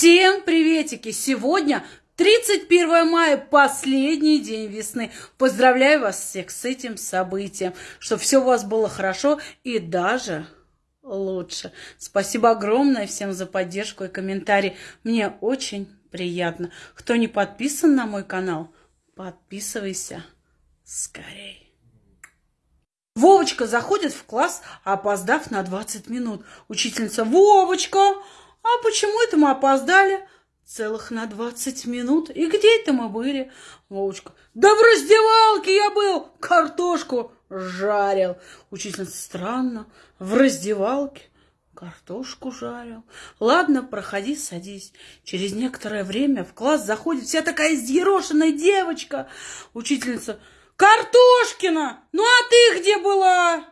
Всем приветики! Сегодня 31 мая, последний день весны. Поздравляю вас всех с этим событием, чтобы все у вас было хорошо и даже лучше. Спасибо огромное всем за поддержку и комментарии. Мне очень приятно. Кто не подписан на мой канал, подписывайся скорее. Вовочка заходит в класс, опоздав на 20 минут. Учительница, Вовочка, а почему это мы опоздали? Целых на 20 минут. И где это мы были? Вовочка, да в раздевалке я был, картошку жарил. Учительница, странно, в раздевалке картошку жарил. Ладно, проходи, садись. Через некоторое время в класс заходит вся такая изъерошенная девочка. Учительница, Картошкина, ну а ты где была?